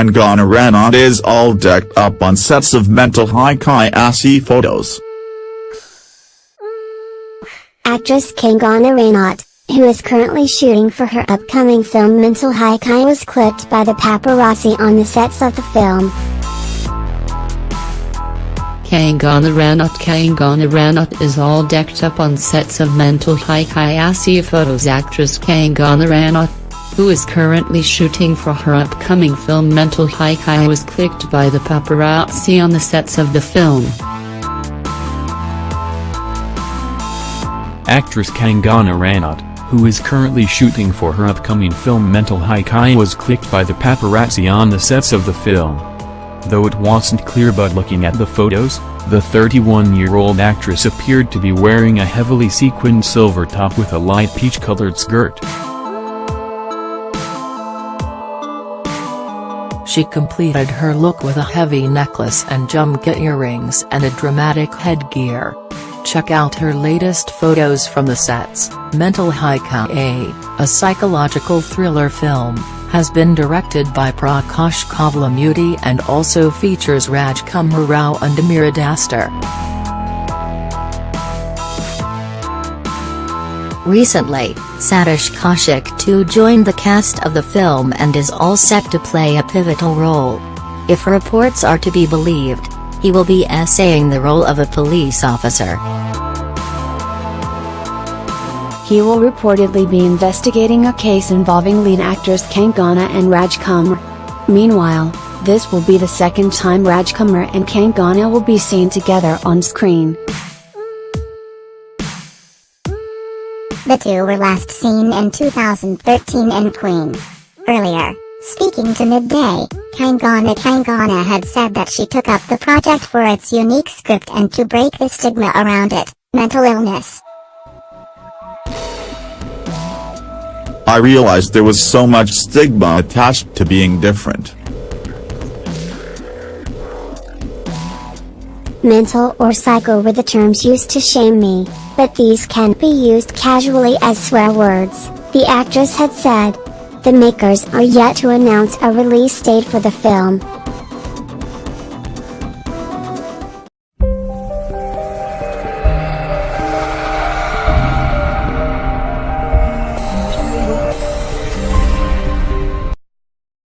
Kangana Ranaut is all decked up on sets of Mental High-Kiasi photos. Actress Kangana Ranaut, who is currently shooting for her upcoming film Mental Hai Kya was clipped by the paparazzi on the sets of the film. Kangana Ranaut Kangana Ranaut is all decked up on sets of Mental Hai Kya photos actress Kangana Ranaut, who is currently shooting for her upcoming film Mental Hai Kya was clicked by the paparazzi on the sets of the film. Actress Kangana Ranaut, who is currently shooting for her upcoming film Mental Hai Kya was clicked by the paparazzi on the sets of the film. Though it wasn't clear but looking at the photos, the 31-year-old actress appeared to be wearing a heavily sequined silver top with a light peach-colored skirt. She completed her look with a heavy necklace and jhumka earrings and a dramatic headgear. Check out her latest photos from the sets. Mental Hai Kya, a psychological thriller film, has been directed by Prakash Kovelamudi and also features Rajkumar Rao and Amyra Dastur. Recently, Satish Kaushik too joined the cast of the film and is all set to play a pivotal role. If reports are to be believed, he will be essaying the role of a police officer. He will reportedly be investigating a case involving lead actors Kangana and Rajkumar. Meanwhile, this will be the second time Rajkumar and Kangana will be seen together on screen. The two were last seen in 2013 in Queen. Earlier, speaking to Midday, Kangana Kangana had said that she took up the project for its unique script and to break the stigma around it, mental illness. I realized there was so much stigma attached to being different. Mental or psycho were the terms used to shame me, but these can be used casually as swear words, the actress had said. The makers are yet to announce a release date for the film,